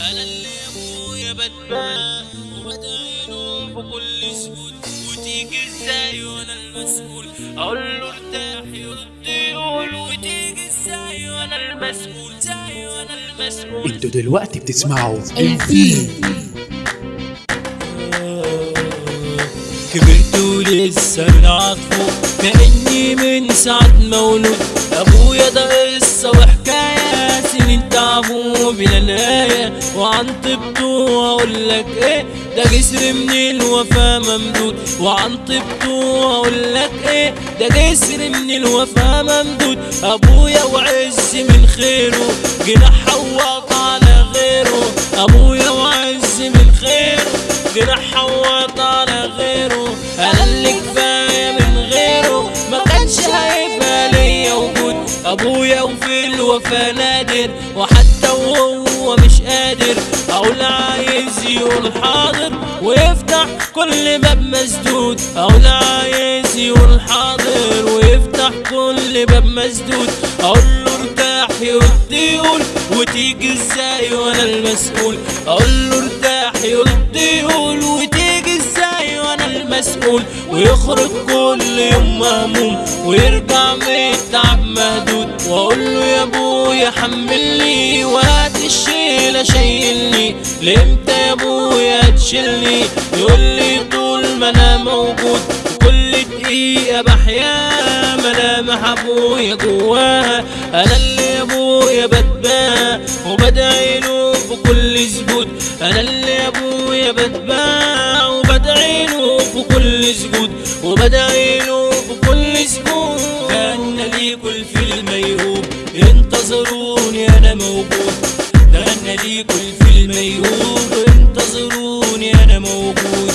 أنا اللي ابويا بتباع وبدعيله في كل سجود وتيجي إزاي وأنا المسؤول. أقول له ارتاح يرد يقول. وتيجي إزاي وأنا المسؤول. إزاي وأنا المسؤول. أنتوا دلوقتي بتسمعوا الفيل كبرت ولسه بنعطفه كأني من ساعة مولود أبويا ده بلا نهاية وعن طيبته أقول لك إيه ده جسر من الوفا ممدود؟ وعن طيبته أقول لك إيه ده جسر من الوفا ممدود؟ أبويا وعز من خيره جناح حواط على غيره. أبويا وعز من خيره جناح حواط ابويا وفي الوفا نادر وحتى وهو مش قادر. أقول عايز يقول حاضر ويفتح كل باب مسدود. أقول عايز يقول حاضر ويفتح كل باب مسدود. أقول له ارتاح يقول وتيجي إزاي وأنا المسؤول؟ أقول له ارتاح يقول المسؤول ويخرج كل يوم مهموم ويرجع من التعب مهدود وأقول له يا أبويا حملني وهات الشيلة شيلني لامتى يا أبويا تشيلني؟ يقول لي طول ما أنا موجود كل دقيقة بحيا ملامح أبويا جواها. أنا اللي أبويا بتباع وبدعي له في كل سجود. أنا اللي أبويا بتباع وبدعي له في كل سجود. وبدعي له في كل سجود كان ليكوا الفيلم يهوب انتظروني أنا موجود. ده غنى ليكوا الفيلم يهوب انتظروني أنا موجود.